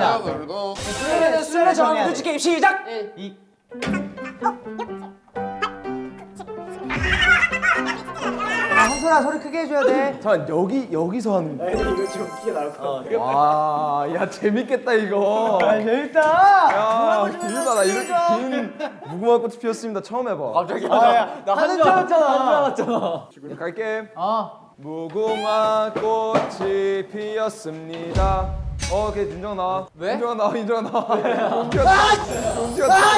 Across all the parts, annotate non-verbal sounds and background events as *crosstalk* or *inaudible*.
보겠습니다. 그러면 술래 정하면 눈치 게임 시작. 이 아, 홍소라 소리 크게 해줘야 돼. 잠깐 여기 여기서 하는 거. 이거 좀 크게 나올 것 같아. 와, 야 재밌겠다 이거. 아, 재밌다. 야, 길다 나 이렇게 긴 무궁화 꽃이 피었습니다. 처음 해봐. 갑자기 나한줄 알았잖아. 야, 갈게. 어. 무궁화 꽃이 피었습니다. 어, 걔 인정 나와. 왜? 인정 나와, 인정 나와. 인정 나와. 인정 나와.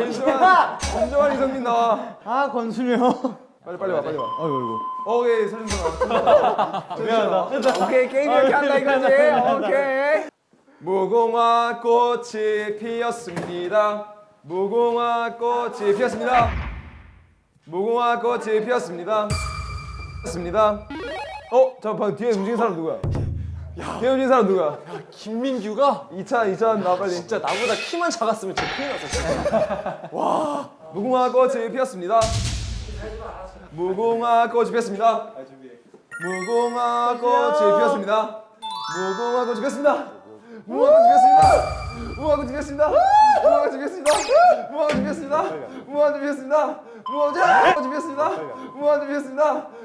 인정한, 인정한 이성민 나와. 아 권순이 형. 빨리 빨리 와, 빨리 와. 아이고 오케이, 서준성 나와. 미안하다. 오케이, 게임 이렇게 한다 이거지. 오케이. 무궁화 꽃이 피었습니다. 무궁화 꽃이 피었습니다. 무궁화 꽃이 피었습니다. 피었습니다. 어, 잠깐 뒤에 움직인 사람 누구야? 움직인 사람 누구야? 김민규가 2차, 2차 나 빨리. 진짜 나보다 키만 작았으면 진짜 큰일 났어 진짜. 무궁화 꽃이 피었습니다. 무궁화 꽃이 피었습니다. 무궁화 꽃이 피었습니다. 무궁화 꽃이 피었습니다. 무궁화 꽃이 피었습니다. 무궁화 꽃이 피었습니다. 무궁화 꽃이 피었습니다. 무궁화 꽃이 피었습니다. 무궁화 꽃이 피었습니다.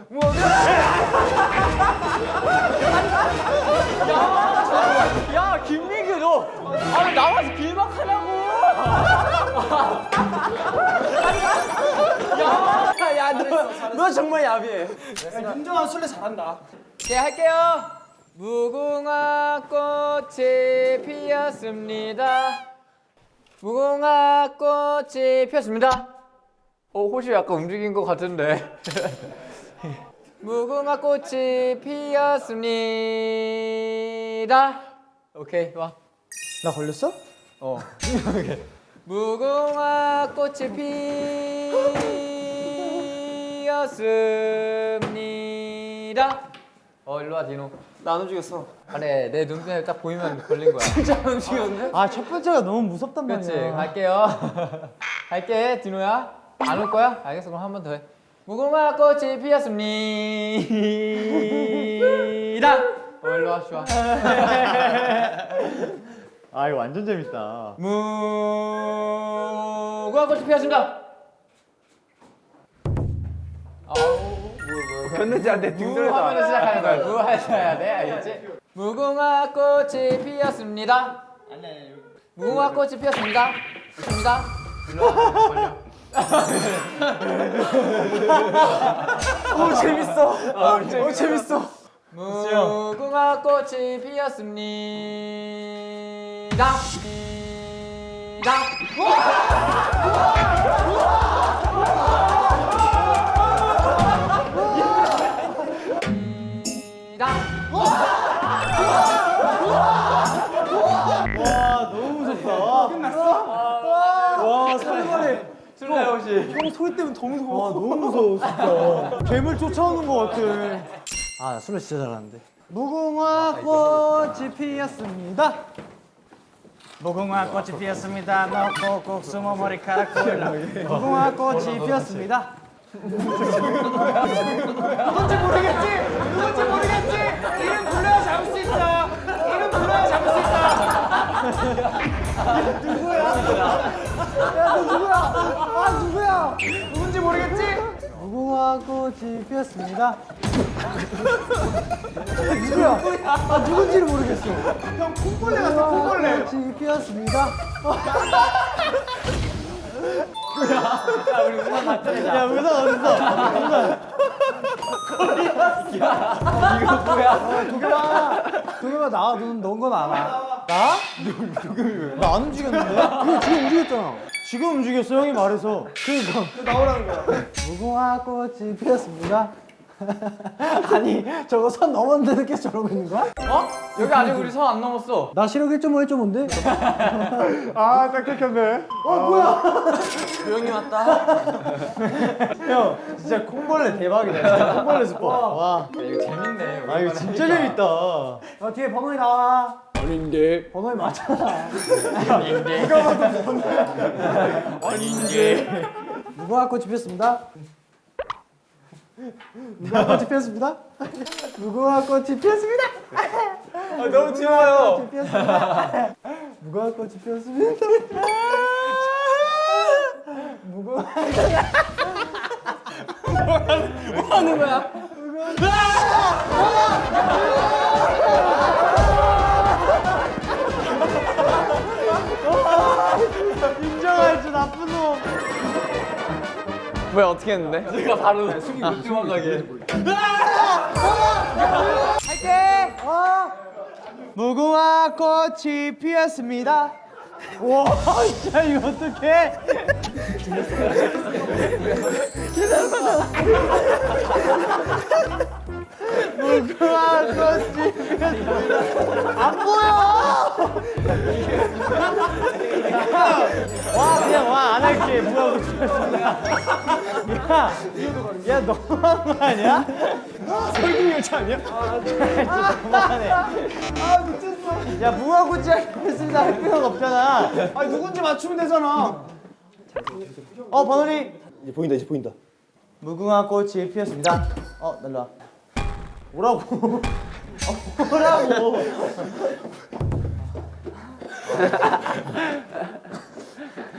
무궁화 꽃이 야 김민규 너 아니 나와서 길막하냐고. 야 야너 정말 야비해. 윤정아 술래 잘한다. 네 할게요. 무궁화 꽃이 피었습니다. 무궁화 꽃이 피었습니다. 어 호시 약간 움직인 것 같은데. *laughs* 무궁화 꽃이 피었습니다. 오케이 와. 나 걸렸어? 어. *laughs* 무궁화 꽃이 피었습니다. 어 일로 와 디노. 나 안 움직였어. 아래 내 눈에 딱 보이면 걸린 거야. *laughs* 진짜 안 움직였네? 아 첫 번째가 너무 무섭단 그렇지 말이야. 갈게요. *laughs* 갈게 디노야. 안 올 거야? 알겠어 그럼 한 번 더 해. 무궁화 꽃이 피었습니다. 어 일로 와 좋아. *laughs* 아 이거 완전 재밌다. 무궁화 꽃이 피었습니다. 아우 뭐 뭐. 건너지 않대. 무 하면 시작하는 거야. 무 하셔야 돼, 알겠지? 무궁화 꽃이 피었습니다. 무궁화 꽃이 피었습니다. 걸려. *laughs* 오 재밌어. 오 재밌어. 무궁화 꽃이 피었습니다. 니 술래 혹시? 형 소리 때문에 더 무서워. 와 너무 무서워 진짜. 괴물 쫓아오는 것 같아. 아나 술래 진짜 잘하는데. 무궁화 꽃이 피었습니다. 무궁화 꽃이 피었습니다. 너 꼭꼭 숨어 머리카락 보일라. 무궁화 꽃이 피었습니다. 누군지 모르겠지? 누군지 모르겠지? 이름 불러야 잡을 수 있어. 이름 불러야 잡을 수 있어. 누구야? 야, 너 누구야? 아? 누군지 모르겠지? 무궁화 꽃이 피었습니다. 누구야? 아, 누군지를 모르겠어. 형, 콩벌레 같아, 콩벌레. 꽃이 피었습니다. 야, 우리 우산 맞춰야 야, 우산 어딨어? 우산. 이거 뭐야? 도겸아, 도겸아 나와. 넌건 알아. 나? 나안 움직였는데? 이거 지금 움직였잖아. 지금 움직였어 형이 말해서. 그러니까. 나오라는 거야. 무궁화 꽃이 피었습니다. *laughs* 아니 저거 선 넘었는데 계속 저러고 있는 거야? 어? 여기 아직 우리 선 안 넘었어. 나 시력 1.5, 1.5인데? 아, 딱 끊겼네. 어, 뭐야? 조용히 왔다. *laughs* 형, 진짜 콩벌레 대박이다. 진짜 콩벌레 스포. 와. 이거 재밌네. 아, 이거 진짜 재밌다. 어, 뒤에 번호이 나와. 아닌데 번호에 맞잖아 아닌데 누가 봐도 번호 아닌데 누가 갖고 집혔습니다? 누가 갖고 집혔습니다? 누가 갖고 집혔습니다? 아 너무 귀여워요 누가 갖고 집혔습니다? 누가 뭐 하는 거야? 누가 나쁜 놈. 왜 어떻게 했는데? 내가 바로 숨이 못 들어가게. 무궁화 꽃이 피었습니다. 와, 진짜 이거 어떡해? 무궁화 꽃이. 안 보여! 와, 그냥 와, 안 할게. 무궁화 꽃이 피었습니다. 야, 야, 너무한 거 아니야? 설국 열차 아니야? 너무하네. 아 미쳤어. 야 무화꽃이 했습니다 할 필요가 없잖아. 아 누군지 맞추면 되잖아. 어 번호리. 이제 보인다 이제 보인다 무궁화 꽃이 피었습니다. 어 날라. 와. 오라고. 어, 오라고.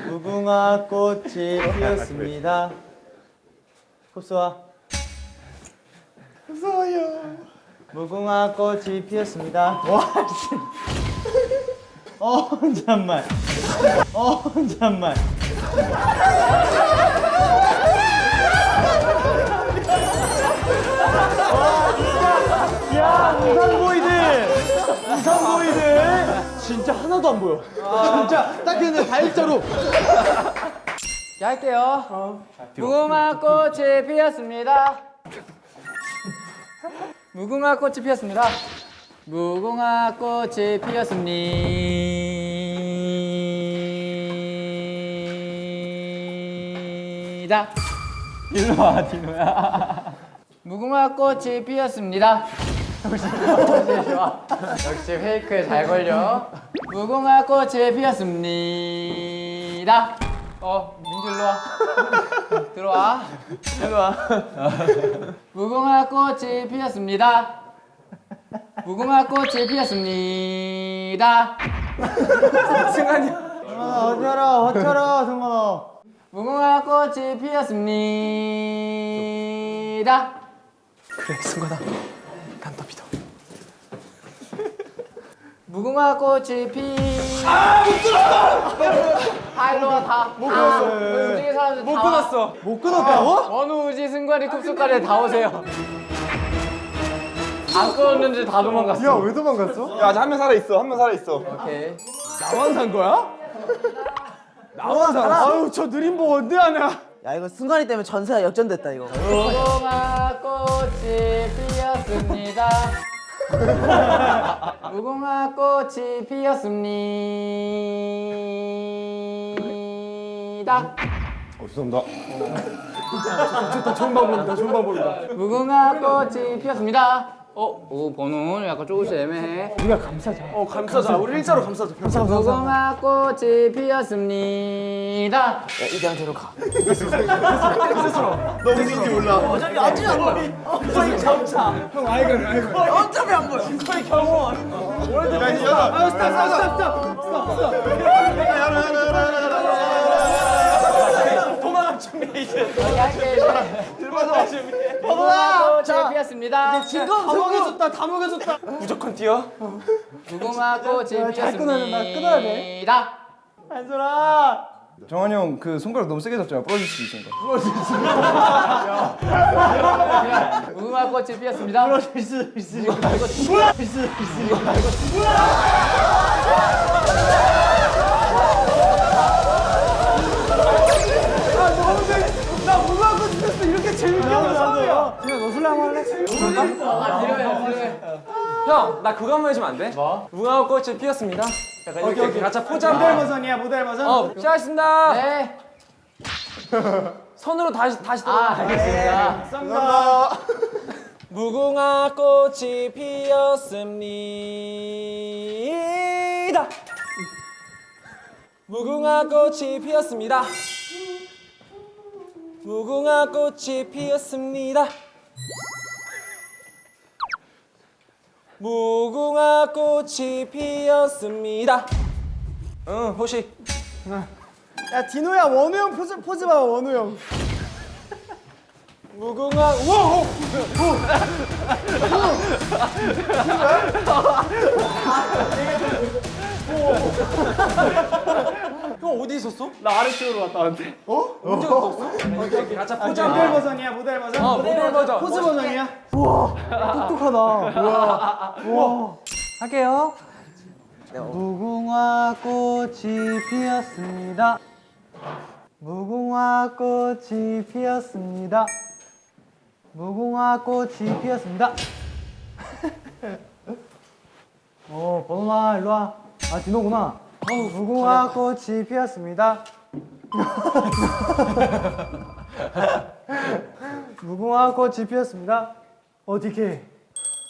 무궁화 꽃이 피었습니다. 흡수와. 무서워요. 무궁화 꽃이 피었습니다. 와, 씨. 어, 잠만. 어, 잠만. 우산보이들. 우산보이들. 진짜 하나도 안 보여. 진짜 딱 그냥 다일자로. 자, 할게요. 무궁화 꽃이 피었습니다. 무궁화 꽃이 피었습니다. 무궁화 꽃이 피었습니다. 일로 와, 디노야. 무궁화 꽃이 피었습니다. 역시 *laughs* 좋아. 역시 페이크에 잘 걸려. 무궁화 꽃이 피었습니다. 어, 민규 일로 와. *laughs* 들어와. 일로 와. *laughs* 무궁화 꽃이 피었습니다. 무궁화 꽃이 피었습니다. 아, 어쩌라, 어쩌라, 정만아. 무궁화 꽃이 피었습니다. 그래, 승관아. 난 더 믿어. 무궁화 꽃이 피. 아, 못 끊었어! 다 일로 와, 다. 못 끊었어. 우지 사람들 못. 끊었어. 못 끊었다고? 원우, 우지, 승관이, 쿱스까지 다 오세요. 안 끊었는데 다 도망갔어. 야, 왜 도망갔어? 야 아직 한 명 살아있어 한 명 살아있어 오케이. 나만 산 거야? 나만 산 아유, 저 느림 보 언제 하냐? 야 이거 승관이 때문에 전세가 역전됐다 이거 무궁화 꽃이 피었습니다. 무궁화 꽃이 피었습니다. 어 죄송합니다 좋은 방법이다, 좋은 방법이다. 무궁화 꽃이 피었습니다. 어, 오 번호 약간 조금씩 애매해. 어, 감싸자. 우리 일자로 감싸자. 무궁화 꽃이 피었습니다. 이대한테로 가. 너 누군지 몰라. 어차피 어차피 안 보여. 형, 아이가, 아이가. 어차피 안 보여. 야 이제 열어. 아, 스탑, 스탑, 스탑, 스탑, 스탑, 스탑. 열어 열어 열어 열어 무궁화 꽃이 피었습니다. 지금 다 먹여줬다, 다 먹여줬다. 무조건 뛰어. 무궁화 꽃이 잘 끊어야 돼. 피었습니다. 한솔아. 정한이 형 그 손가락 너무 세게 잡잖아. 부러질 수 있으니까. 무궁화 꽃이 피었습니다. 부러질 수 있으니까. 부러질 수 있으니까. 재밌게 하는. 진아, 너 술래 한번 할래? 아, 뒤로해, 뒤로해. 형, 나 그거 한 번 해주면 안 돼? 뭐? 무궁화 꽃이 피었습니다. 약간 이렇게, 이렇게 포즈 한 모델 번. 버전이야, 모델 버전. 어, 시작하겠습니다. 네. *laughs* 손으로 다시, 다시 아, 들어. 알겠습니다. 감사합니다. 무궁화 꽃이 피었습니다. 무궁화 꽃이 피었습니다. 무궁화 꽃이 피었습니다. 무궁화 꽃이 피었습니다. 응, 호시. 야 디노야 원우 형 포즈 포즈 봐 원우 형. 무궁화 우와! 형 어디 있었어? 나 아래쪽으로 갔다 왔는데. 어? 언제 갔다 왔어? 가자 포즈 모델 버전이야 모델 버전. 어, 모델 버전. 포즈 버전이야. 우와 똑똑하다. 우와 우와. 할게요. 무궁화 꽃이 피었습니다. 무궁화 꽃이 피었습니다. 무궁화 꽃이 피었습니다. *laughs* 어, 번호나 일로 와. 아, 디노구나. 무궁화 꽃이 피었습니다. *laughs* 무궁화 꽃이 피었습니다. 어, 디케.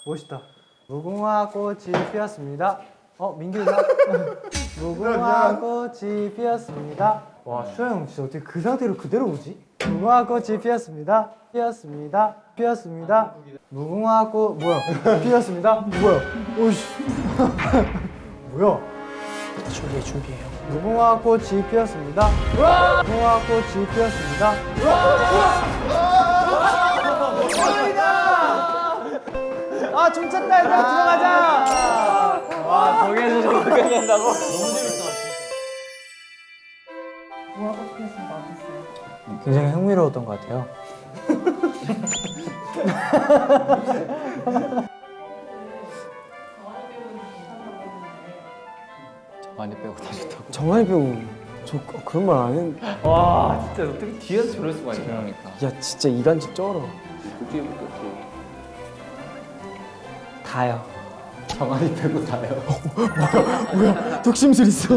멋있다. 무궁화 꽃이 피었습니다. 어, 민규가. 무궁화 꽃이 피었습니다. 와, 슈아 형 진짜 어떻게 그 상태로 그대로 오지? 무궁화 꽃이 피었습니다. 피었습니다. 피었습니다. 무궁화 꽃 뭐야? 피었습니다. 뭐야? 오씨. *laughs* 뭐야? 준비해 준비해요. 무궁화 꽃이 피었습니다. 무궁화 꽃이 피었습니다. 아, 좀 찼다, 얘들아. 들어가자. 와 저기에서 저렇게 된다고? 굉장히 흥미로웠던 것 같아요. *laughs* 많이 빼고 다 좋다고. 정한이 배우, 저 그런 말 안 했는데. 와 진짜 어떻게 뒤에서 저럴 수가 있냐. 그러니까. 야, 진짜 이간질 쩔어. 다요. 정한이 빼고 다요. 독심술 있어.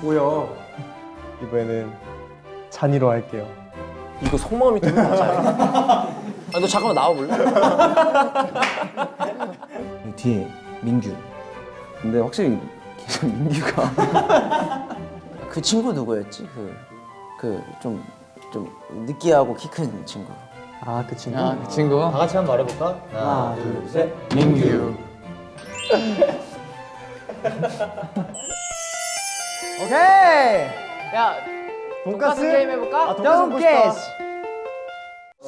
뭐야? 이번에는 찬이로 할게요. 이거 속마음이 때문에 맞아. 아, 너 잠깐만 나와볼래? 뒤에 민규. 근데 확실히 계속 민규가 *laughs* 그 친구 누구였지? 그그좀좀 느끼하고 키 큰 친구. 아, 그 친구? 아 그 친구. 다 같이 한번 말해볼까? 하나, 둘, 셋. 민규. *laughs* 오케이! 야 돈가스 게임 해볼까? 아, 싶다.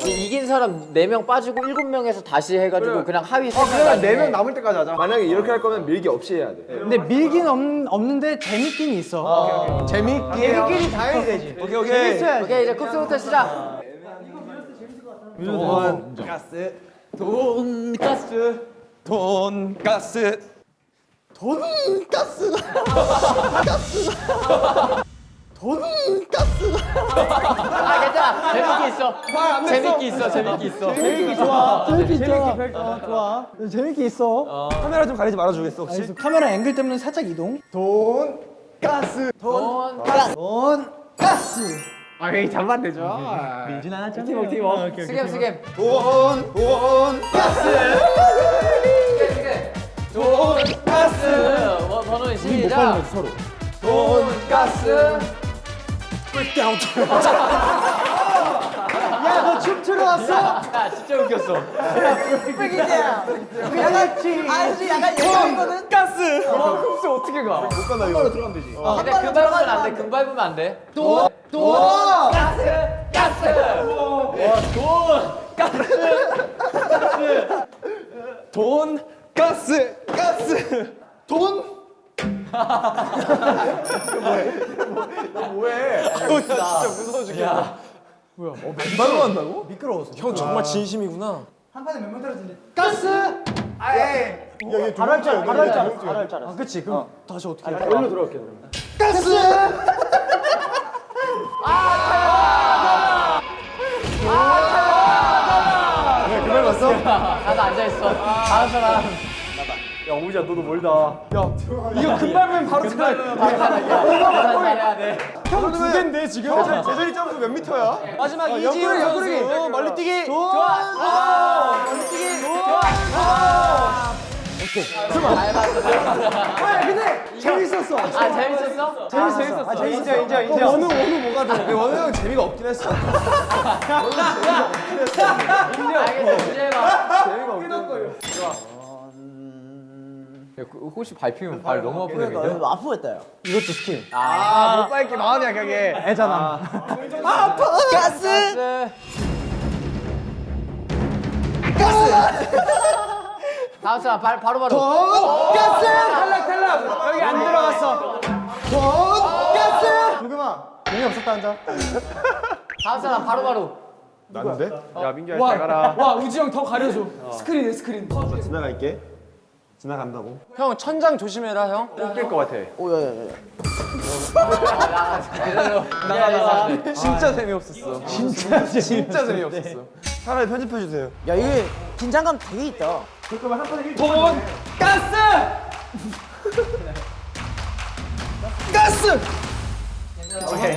이- 이긴 사람 4명 빠지고 7명에서 다시 해가지고 그래. 그냥 하위 어, 3명 그러면 네명 남을 때까지 하자. 만약에 이렇게 할 거면 밀기 없이 해야 돼. 근데 밀긴 없, 없는데 재밌긴 있어. 재밌게. 재밌긴 당연히 되지. *laughs* 오케이 오케이. 재밌어야지. 오케이 이제 쿱스부터 시작 돈가스. 돈가스. 돈가스. 아 괜찮아 재밌게 있어 재밌게 있어 재밌게 있어 재밌게 좋아. 재밌게 있어. 어, 좋아. 재밌게 있어. 카메라 좀 가리지 말아주겠어 혹시? 알겠어. 카메라 앵글 때문에 살짝 이동. 돈가스. 돈가스 돈가스. 아 여기 잡으면 되죠 하나 짱. 팀워 팀워 스겜 스겜 돈. 돈가스. 돈가스 뭐 번호 시작. 돈가스 *laughs* 야, 너 춤추러 왔어? 야 진짜 웃겼어 양아치. 아저씨 약간 예상이거든. 가스. 와 쿱스 어떻게 가못 간다 이거. 들어가면 되지. 근데 금 밟으면 안돼 금 밟으면 안 돼 돈. 돈. 가스 가스 돈. 가스. 가스. 돈. 뭐해? 너 진짜 무서워 죽겠다. 뭐야? 어, 맨발로 한다고? 미끄러워서. 형 정말 진심이구나. 한 판에 몇명 떨어지는데? 가스. 아예. 바로 할 줄, 알아, 바로 할 줄, 알아, 바로 할 줄. 알아. 아, 그렇지. 그럼 다시 어떻게? 해? 여기로 들어갈게 그러면. 가스. 나도 앉아있어 다음 사람 야 오지야 너도 멀다. 야 이거 금방면 바로 들어갈. 잘해야 돼 형두 개인데 지금? 제자리 점프 몇 미터야? 마지막 이지훈 선수 멀리 뛰기. 좋아 멀리 뛰기 좋아 잘 봤어 근데 재밌었어. 아 재밌었어? 재밌었어. 아, 재밌어. 인정, 인정, 인정. 원우, 원우 뭐가 돼? 원우 형 재미가 없긴 했어. 원우 *laughs* 재미가 없긴 했어. 알겠어 문제 해봐 재미가 야, 그, 혹시 밟히면 발 너무 아프겠는데? 그러니까 아프겠다 요 이것도 스킬. 아못 밟기 마음이야 그게. 애잖아. 가스 가스 다음 사람 발, 바로 바로 가스! 탈락 탈락. 여기 안 들어갔어. 돈 가스! 도겸아 돈이 없었다는 자. 다음 사람 바로 바로 나는데? 야 민규야 잘 가라. 와 우지 형 더 가려줘. 스크린에 스크린. 지나갈게. 지나간다고. 형 천장 조심해라 형. 깰것 같아. 오야야야 나가 나가 진짜 재미없었어. 진짜 진짜 재미없었어. 차라리 편집해 주세요. 야 이게 긴장감 되게 있다 돈 가스! 가스! 오케이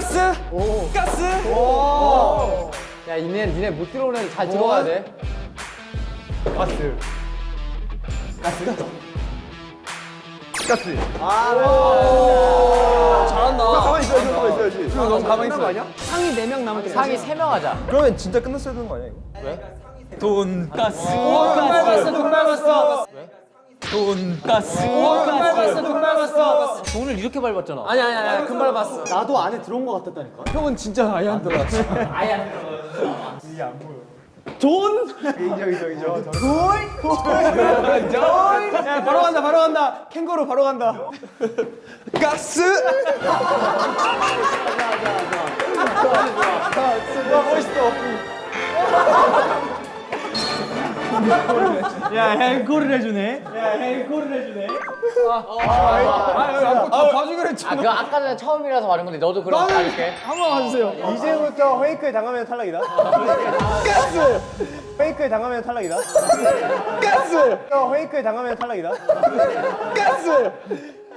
가스! 가스! 야 니네 니네 못 들어오는 애들 잘 들어가야 돼 가스. 아. 잘한다. 가만히 있어, 가만히 있어야지. 지금 너무 가만히 있어. 상이 4명 남았대. 상이 3명 하자 그러면 진짜 끝났어야 되는 거 아니야 이거? 돈가스. 오, 돈 밟았어, 돈 밟았어. 돈가스. 오, 돈 밟았어, 돈 밟았어. 돈을 이렇게 밟았잖아 아니, 아니, 아니, 금발 봤어. 나도 안에 들어온 것 같았다니까. 형은 진짜 아예 안 들어왔어. *laughs* 아예 안 들어가 돈? 인정 인정 인정. 야, 바로 간다, 바로 간다. 캥거루 바로 간다. 가스. 야, 앵콜을 해주네. 야, 앵콜을 해주네. 아, 아, 봐주기로 했죠. 아 그거 아까 전에 처음이라서 말한 건데 너도 그럼 가줄게 한번 봐주세요. 이제부터 페이크에 당하면 탈락이다. 가스! 페이크에 당하면 탈락이다. 가스! 페이크에 당하면 탈락이다. 가스!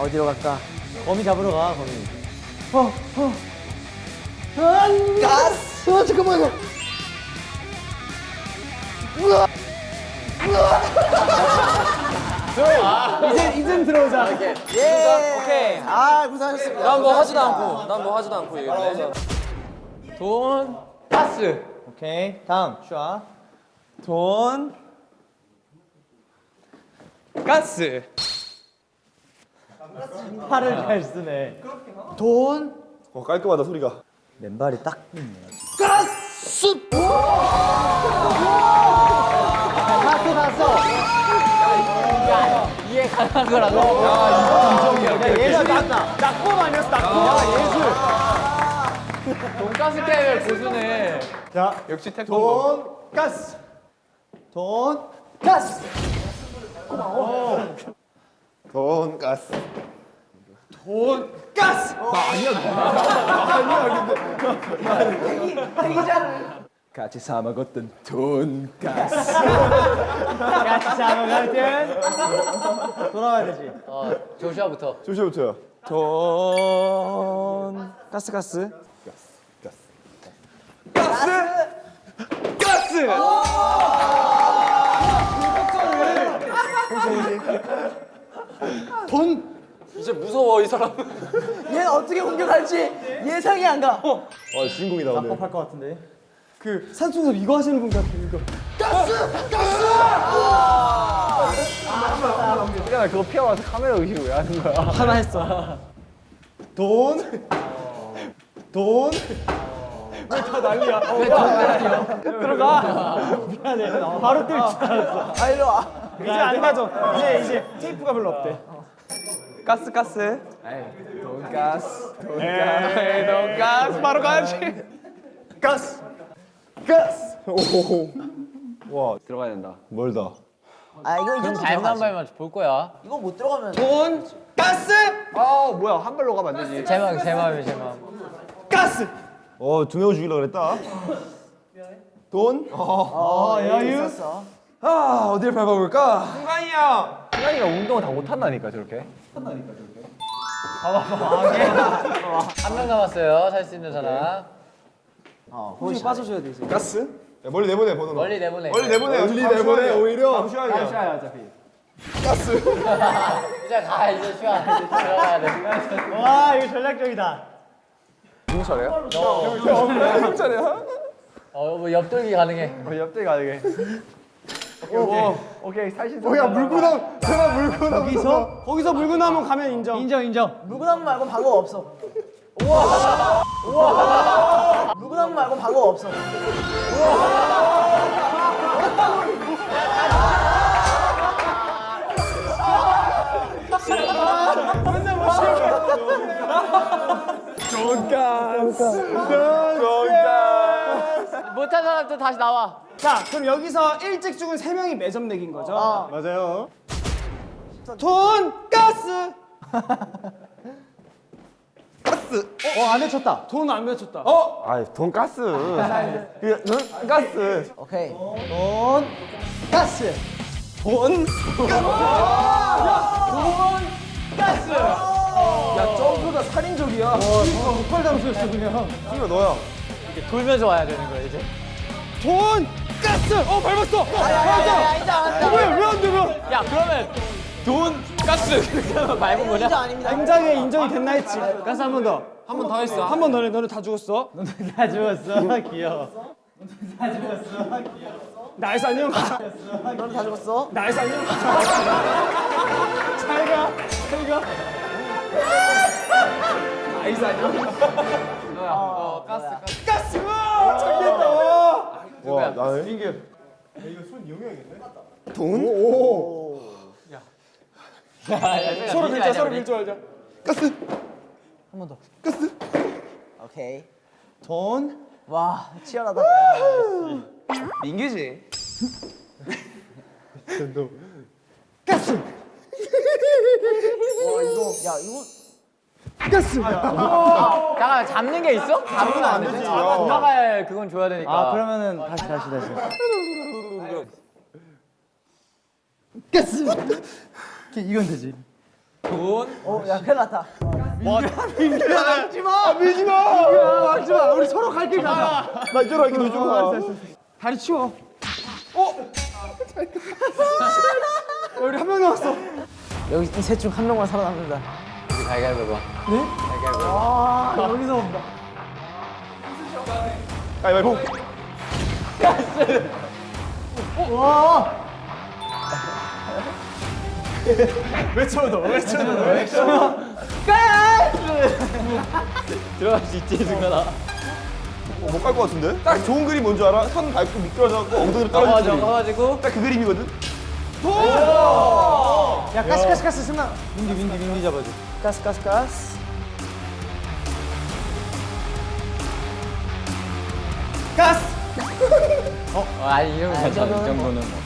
어디로 갈까? 거미 잡으러 가, 거미. 가스 어 잠깐만요 이제, 이젠 들어오자. 예. 오케이. 아 고생하셨습니다. 난 뭐 하지도 않고 난 뭐 하지도 않고 얘기했네 돈 가스. 오케이, 다음, 슈아. 돈. 가스. 팔을 잘 쓰네. 돈. 어 깔끔하다 소리가. 맨발이 딱 다섯, 다섯. 이해 가능한 거라고 야, 예술 낙, 낙법 아니었어, 낙법. 야, 예술. 돈가스 게임을 고수네 자, 역시 태권도. 돈, 가스. 돈, 가스. 돈 가스. 돈, 가스. *laughs* 같이 사 먹었던 돈 가스. 같이 잡아갈 땐 *laughs* 돌아와야 되지. 어 조슈아부터 조심부터요. 돈 가스 가스. 이제 무서워 이 사람 *laughs* 얘는 어떻게 공격할지 예상이 안 가 어 주인공이다 오늘. 낙법 할것 같은데. 그 산속에서 이거 하시는 분 같아, 이거. 야 그거 피하면서 카메라 의식을 왜 하는 거야? *laughs* 하나 했어. 돈. 돈. 난리야. 어, 들어가. 미안해. 바로 뛸줄 알았어. 아 일로 와. 이제 안 맞아. 이제 이제 테이프가 별로 없대. 가스 가스. 에이 돈가스. 돈가스. 돈가스 바로 가야지. 가스. 가스. 와 들어가야 된다. 멀다. 아 이거 이제 잘한 발만 볼 거야. 이거 못 들어가면 돈 가스. 아 뭐야 한 발로 가면 안 되지. 제 마음, 제 마음이 제 마음. 가스. 어, 두 명을 죽이려고 그랬다. 돈? 어 여유. 있었어. 아 어디를 밟아볼까? 형. 승관이가 운동을 다 못한다니까 저렇게. 한명 남았어요. 살 수 있는 사람. 혹시 빠져줘야 돼. 이제. 가스? 야, 멀리 내보내 번호. 멀리 내보내. 멀리 내보내. 멀리 내보내, 오히려. 잠시만요. 야 어차피. *laughs* 이제 가 이제 쉬어. 이제 들어가야 돼. 와 이거 전략적이다. 누구 차례야? 너. 형 차례야? 어뭐 옆돌기 가능해. 옆대 가게. 오케이 오케이 사실. 어, 야, 물구나무. 제가 물구나무. 거기서 거기서 물구나무 가면 인정. 인정 인정. 물구나무 말고 방어 없어. 우와. 우와. 물구나무 말고 방어 없어. *laughs* 못한 사람들 다시 나와. 자 그럼 여기서 일찍 죽은 세 명이 매점 내긴 거죠. 맞아요. 돈 가스. *laughs* 어 안 외쳤다. 돈 안 외쳤다. 어? 아, 돈 가스. 그? 가스. 오케이. 돈 가스. 돈 가스. 야 점프가 살인적이야. 폭발 장수였어 그냥. 이거 너야. 이렇게 돌면서 와야 되는 거야 이제. 돈 가스. 어 밟았어. 밟았어. 왜왜안 되면? 야 그러면 돈 가스 *laughs* 밟은 거냐? 당장에 인정이 됐나 했지. 가스 한 번 더. 한 번 더 했어. 한번더 해. 너네 다 죽었어. 너네 다 죽었어. *laughs* *laughs* 귀여워. 다 죽었어. 귀여워. nice 안녕. 너는 다 죽었어? nice 안녕. 잘 가. 잘 가. nice 안녕. 어 가스 가스. 가스. 와, 잘됐다. 와. 와, 나네. 민규. 서로 밀자 서로 밀줄 알자. 오케이. 돈. 와 치열하다. 민규지. 가스. *laughs* 야 이거 가스. 잠깐 잡는 게 있어? 잡으면 안 되지. 아, 도망갈 그건 줘야 되니까. 아 그러면은 다시 다시 다시. 가스. 이건 되지. 어야 큰일 났다. 막지 마. 밀지 마. 막지 마. 우리 서로 갈 길 가자. 나 이쪽으로 이렇게 너 주고 가. 다리 치워. 어? 야, *laughs* 우리 한 명 남았어. 여기 셋 중 한 명만 살아남는다. 우리 가위가위보 봐. 아, 여기서 온다. 가위바위보. 외쳐도 외쳐도 외쳐. 들어갈 수 있지 승관아. 못갈 것 같은데? 딱 좋은 그림 뭔지 알아? 손 밟고 미끄러져갖고 엉덩이를. 넘어가지고. 딱 그 그림이거든? 야 가스 가스 가스 승나. 민기 민기 민기 잡아줘. 가스 가스 가스. 가스. *laughs* 어, 아니 이 정도는 괜찮아. 이 정도는 뭐.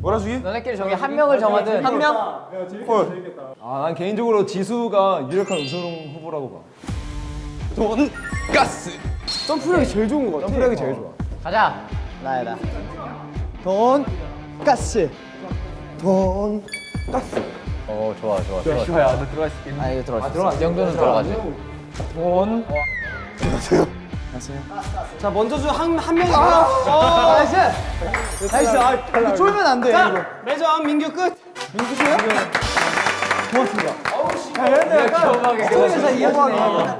몰아주기? 너네끼리 저기 한 명을 정하든 한 명? 아난 개인적으로 지수가 유력한 우승 후보라고 봐. 돈 가스. 점프력이 제일 좋은 것 같아. 점프력이 제일 좋아. 가자. 나야 나. 돈 가스. 돈. 어 좋아 좋아 좋아. 시호야 너 들어갈 수 있겠니? 아 이거 들어왔어. 이 정도는 들어가지. 돈. 자 먼저 준한한 명이. 아, nice. nice. 아, 쫄면 안 돼. 자, 매점 민규 끝. 민규 씨요? 고맙습니다. 겨우하게 소리에서 이어지네.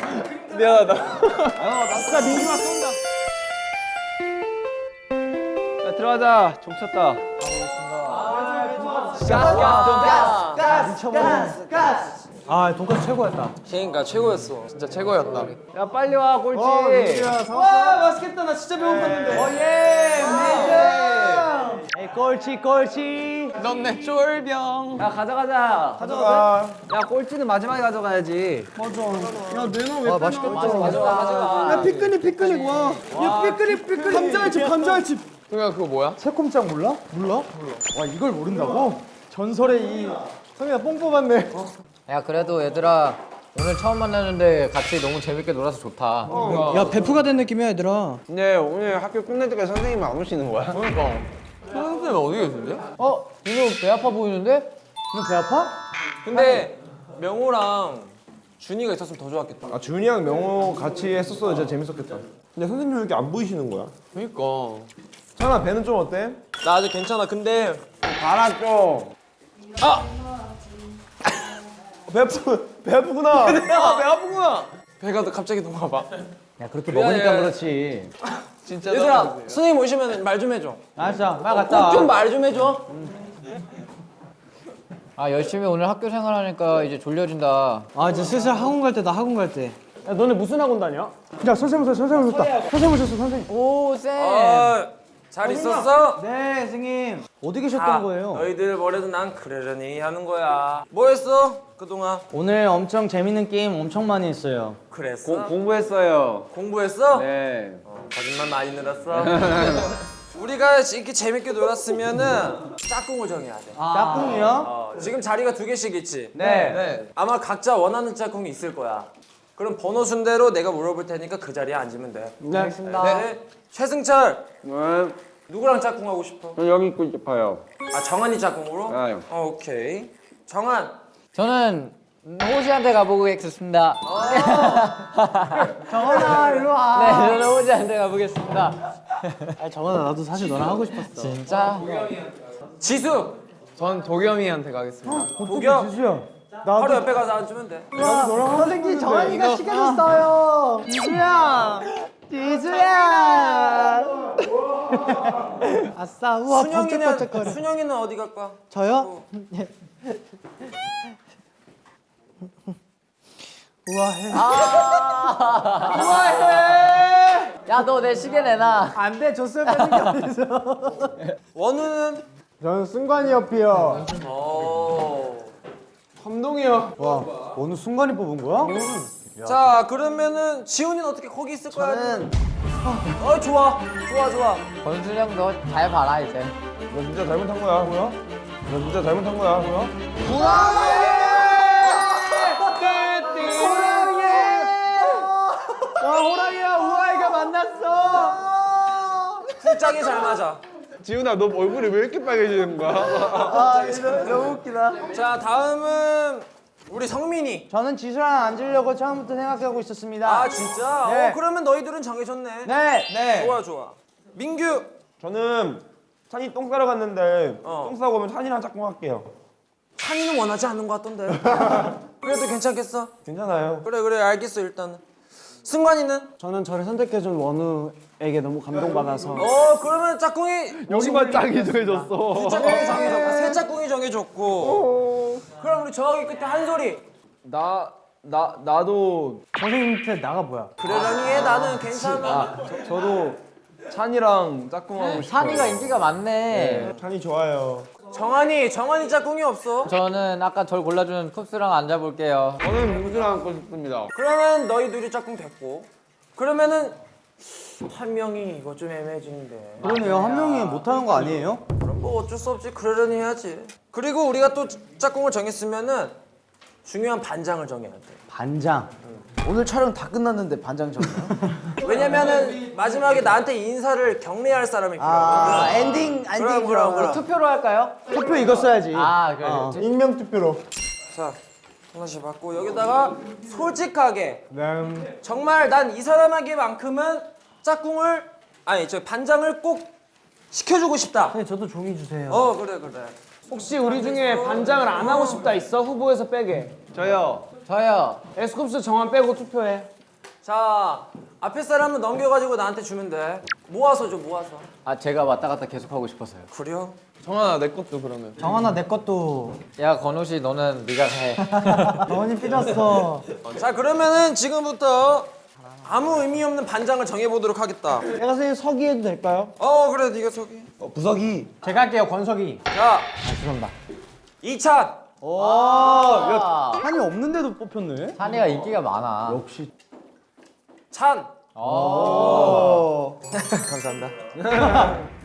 미안하다. 자 민규가 쏜다. 들어가자. 종 쳤다. 아 돈까스 최고였다 그러니까 최고였어. 진짜 최고였다. 야 빨리 와 꼴찌. 와 맛있겠다 나 진짜 배고팠는데 어예 에이 꼴찌 꼴찌 넌 내 쫄병. 야 가져가자. 가져가. 야 꼴찌는 마지막에 가져가야지. 와 맛있겠다 가져가 가져가. 야 피크닉 피크닉 와야 피크닉 피크닉 감자알집 감자알집 동현아 그거 뭐야? 새콤장 몰라? 몰라? 몰라 와 이걸 모른다고? 전설의 이 성민아 뽕 뽑았네 야 그래도 얘들아 오늘 처음 만났는데 같이 너무 재밌게 놀아서 좋다. 야 베프가 된 느낌이야 얘들아 근데 오늘 학교 끝날 때까지 선생님 안 오시는 거야? 선생님 어디 계신데? 어? 이거 배 아파 보이는데? 너배 아파? 근데 명호랑 준이가 있었으면 더 좋았겠다. 아 준이랑 명호 같이 했었어도 진짜 재밌었겠다. 근데 선생님 왜 이렇게 안 보이시는 거야? 그러니까. 찬아 배는 좀 어때? 나 아직 괜찮아. 근데 알아 좀. 아! 배 아프 배 아프구나. 배 아프구나. 배가 갑자기 너무 아파. 야 그렇게 먹으니까 그렇지 *laughs* 진짜. 얘들아 선생님 오시면 말 좀 해줘. 알았어 빨리 갔다 좀 말 좀 해줘. 아 열심히 오늘 학교 생활하니까 이제 졸려진다. 아 이제 슬슬 학원 갈 때다 학원 갈 때 야 너네 무슨 학원 다녀? 야 선생님 오셨어 선생님 오셨다 선생님 오셨어 선생님 오 쌤. 아, 잘 있었어? 네 선생님 어디 계셨던 아, 거예요? 너희들 뭐래도 난 그러려니 하는 거야. 뭐 했어? 그동안? 오늘 엄청 재밌는 게임 엄청 많이 했어요 그랬어? 공부했어요. 공부했어? 네. 어, 거짓말 많이 늘었어. *laughs* 우리가 이렇게 재밌게 놀았으면은 짝꿍을 정해야 돼. 짝꿍이요? 어, 지금 자리가 두 개씩 있지. 네. 아마 각자 원하는 짝꿍이 있을 거야. 그럼 번호 순대로 내가 물어볼 테니까 그 자리에 앉으면 돼. 네. 알겠습니다. 네. 최승철 네. 누구랑 짝꿍하고 싶어? 저 여기 있고 싶어요. 아 정한이 짝꿍으로? 아, 예. 어, 오케이. 정한. 저는 호시한테 가보겠습니다. 정원아 일로 와 네, 저는 호시한테 가보겠습니다. 아 정원아 나도 사실 너랑 하고 싶었어 진짜? 지수. 전 도겸이한테 가겠습니다. 도겸. 지수야 바로 옆에 가서 앉으면 돼. 선생님 정원이가 시켜줬어요. 지수야. 지수야. 아싸 우와 순영이는 번쩍번쩍거려. 순영이는 어디 갈까? 저요? *laughs* 우아해. 야 너 내 시계 내놔. 안 돼 줬어요 빼는 게 *laughs* 어딨어. 원우는? 저는 승관이 옆이요 어. 감동이요. 와 어느 순간이 뽑은 거야? 자 그러면은 지훈이는 어떻게 거기 있을 거야? 저는 어 좋아 좋아 좋아 권순영 너잘 봐라 이제. 너 진짜 잘못한 거야. 뭐야? 너 진짜 잘못한 거야. 뭐야? 와 호랑이야 우아이가 만났어 풀짝이 잘 맞아 지훈아 너 얼굴이 왜 이렇게 빨개지는 거야? 아 이거 너무 웃기다 자 다음은 우리 성민이 저는 지수랑 앉으려고 처음부터 생각하고 있었습니다 아 진짜? 네. 어 그러면 너희들은 정해졌네 네 네. 좋아 좋아 민규 저는 찬이 똥 싸러 갔는데 어. 똥 싸고 오면 찬이랑 짝꿍 할게요. 찬이는 원하지 않는 것 같던데 *laughs* 그래도 괜찮겠어? 괜찮아요. 그래 그래 알겠어 일단은 승관이는? 저는 저를 선택해준 원우에게 너무 감동받아서 어 그러면 짝꿍이 여기만 짝이 정해졌어. 짝꿍이 정해졌고 새 짝꿍이 정해졌고 그럼 우리 저기 끝에 한 소리 나, 나, 나도, 선생님한테 나가 뭐야 그러려니 해 나는 괜찮아 저, 저도 찬이랑 짝꿍하고 싶어요. 산이가 인기가 많네. 찬이 좋아요. 정한이 정한이 짝꿍이 없어. 저는 아까 절 골라준 쿱스랑 앉아볼게요. 저는 민수랑 앉고 싶습니다. 그러면 너희 둘이 짝꿍 됐고. 그러면은 한 명이 이거 좀 애매해지는데. 그러네요. 한 명이 못하는 거 아니에요? 그럼 뭐 어쩔 수 없지. 그러려니 해야지. 그리고 우리가 또 짝꿍을 정했으면은 중요한 반장을 정해야 돼. 반장 오늘 촬영 다 끝났는데 반장 정해요? *laughs* 왜냐면은 마지막에 나한테 인사를 격려할 사람이 필요하거든 아 엔딩 엔딩 그럼 그럼 그럼 투표로 할까요? 투표 이거 써야지 아 그래. 어. 익명 투표로 자 하나씩 받고 여기다가 솔직하게 네. 정말 난 이 사람에게만큼은 짝꿍을 아니 저 반장을 꼭 시켜주고 싶다 네 저도 종이 주세요 어 그래 그래 혹시 우리 중에 반장을 안 하고 싶다 있어? 후보에서 빼게. 저요. 저요. 에스쿱스 정한 빼고 투표해. 자 앞에 사람은 넘겨가지고 나한테 주면 돼 모아서 줘 모아서. 아 제가 왔다 갔다 계속 하고 싶어서요. 그래요? 정한아 내 것도 그러면. 정한아 내 것도 야 건우씨 너는 네가 해. *laughs* 정원이 삐졌어 자 그러면은 지금부터 아무 의미 없는 반장을 정해보도록 하겠다. 내가 선생님 서기 해도 될까요? 어 그래 네가 소개. 부석이 제가 할게요 권석이 자 죄송합니다 이찬. 아, 한이 없는데도 뽑혔네 찬이가 인기가 많아. 역시 찬. *laughs* 감사합니다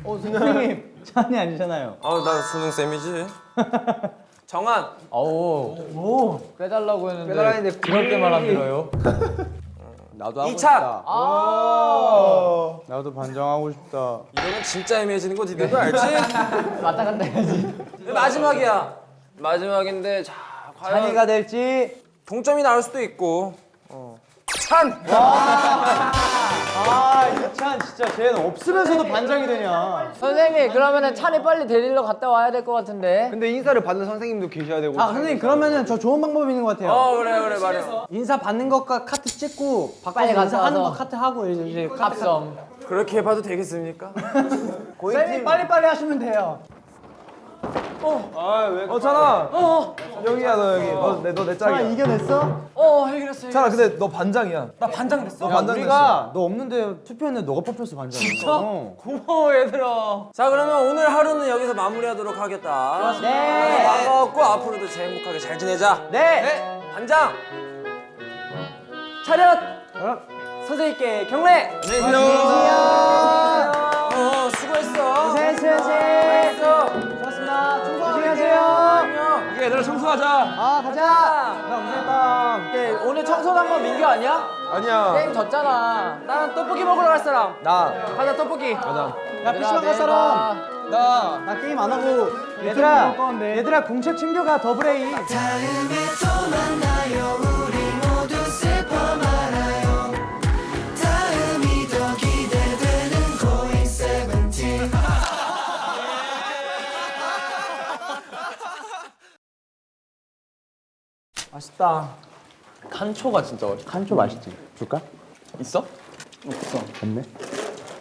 어 선생님 찬이 아니잖아요 아나 수능 쌤이지. *laughs* 정한. 어우 오 빼달라고 했는데 빼달라는데 그럴 때만 안 들어요. *laughs* 나도 하고 이찬. 싶다. 아 나도 반장하고 싶다 이러면 진짜 애매해지는 거 니들도 알지? 왔다 갔다 해야지. 마지막이야. 마지막인데 자 과연 찬이가 될지 동점이 나올 수도 있고. 어. 찬. 아 이찬 진짜 쟤는 없으면서도 반장이 되냐 선생님 그러면은 찬이 빨리 데리러 갔다 와야 될 것 같은데. 근데 인사를 받는 선생님도 계셔야 되고. 아 선생님 그러면은 저 좋은 방법이 있는 것 같아요 어 그래 그래 말이야. 인사 받는 것과 카트 찍고 빨리 가서 와서. 거 카트 하고 이제 이제 합성. 그렇게 해봐도 되겠습니까? *laughs* 쌤이 빨리빨리 하시면 돼요 아 왜? 어 찬아. 어. 여기야 너 여기. 너내너내 찬아 짝이야. 이겨냈어? 어 해결했어. 찬아 근데 너 반장이야. 나 반장 됐어. 너 반장 우리가 너 없는데 투표했는데 너가 뽑혔어 반장 진짜? 고마워 얘들아. 자 그러면 오늘 하루는 여기서 마무리하도록 하겠다. 네. 반가웠고 앞으로도 제일 행복하게 잘 지내자. 네! 반장. 차렷. 선생님께 경례. 안녕하세요. 얘들아 청소하자. 아 가자 나 고생했다 네, 오늘 청소한 건 민규 아니야? 아니야. 게임 졌잖아. 나는 떡볶이 먹으러 갈 사람. 나. 가자 떡볶이. 가자. 야 PC방 갈 사람 나. 나 게임 안 하고 얘들아 얘들아 공책 챙겨가 더블A 맛있다. 칸초가 진짜 맛있어. 칸초 맛있지? 줄까? 있어? 없어. 없네?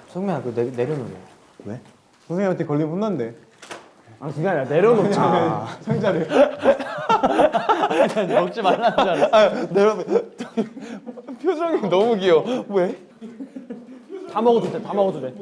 성민아 그거 내, 내려놓으래. 왜? 선생님한테 걸리면 혼난대. 아 그게 아니라 내려놓자. 아. *laughs* 상자를. 먹지 말라는 줄 알았어. 아, 내려 표정이 너무 귀여워. 왜? 다 먹어도 돼, 다 먹어도 돼.